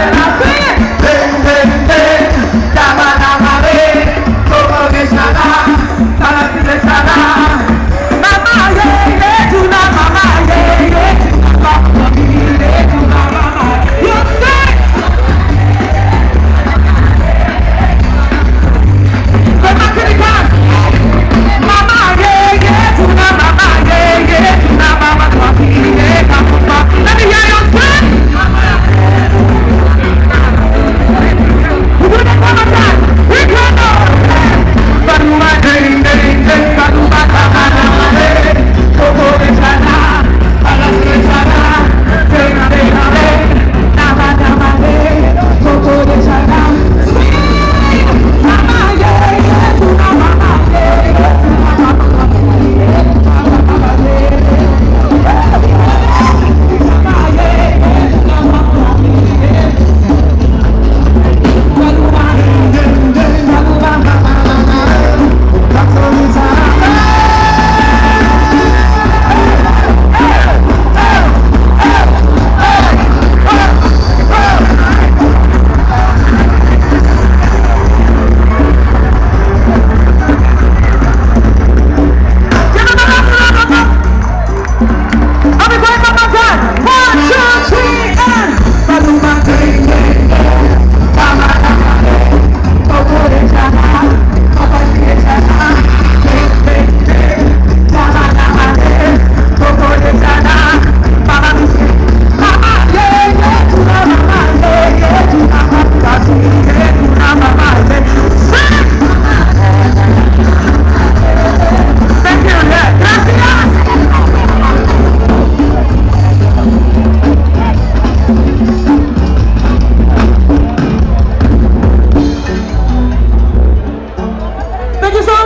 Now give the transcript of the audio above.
and I say Thank you so